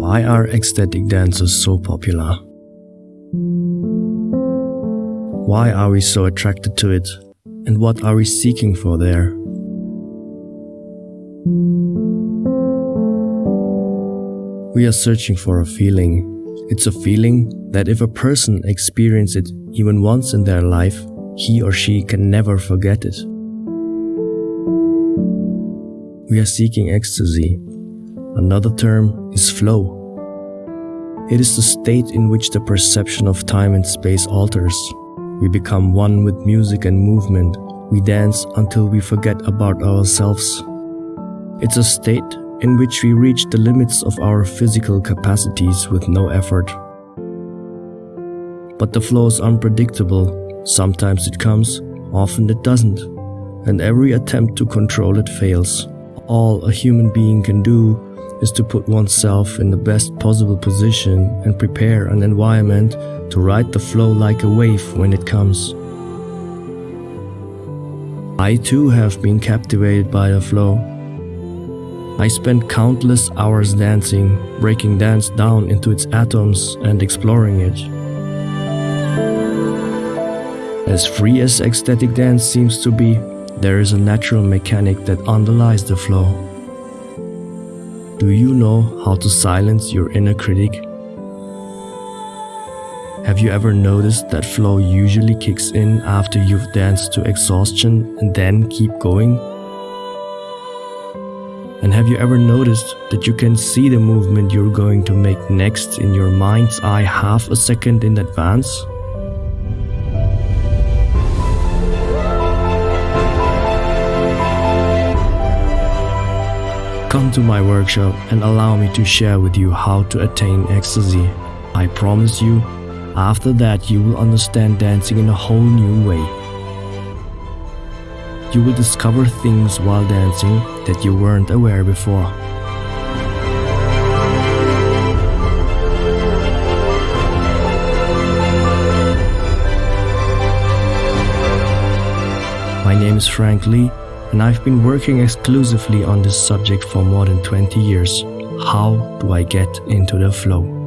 Why are ecstatic dances so popular? Why are we so attracted to it? And what are we seeking for there? We are searching for a feeling. It's a feeling that if a person experiences it even once in their life, he or she can never forget it. We are seeking ecstasy. Another term is flow. It is the state in which the perception of time and space alters. We become one with music and movement. We dance until we forget about ourselves. It's a state in which we reach the limits of our physical capacities with no effort. But the flow is unpredictable. Sometimes it comes, often it doesn't. And every attempt to control it fails. All a human being can do is to put oneself in the best possible position and prepare an environment to ride the flow like a wave when it comes. I too have been captivated by the flow. I spent countless hours dancing, breaking dance down into its atoms and exploring it. As free as ecstatic dance seems to be, there is a natural mechanic that underlies the flow. Do you know how to silence your inner critic? Have you ever noticed that flow usually kicks in after you've danced to exhaustion and then keep going? And have you ever noticed that you can see the movement you're going to make next in your mind's eye half a second in advance? Come to my workshop and allow me to share with you how to attain ecstasy. I promise you, after that you will understand dancing in a whole new way. You will discover things while dancing that you weren't aware before. My name is Frank Lee and I've been working exclusively on this subject for more than 20 years. How do I get into the flow?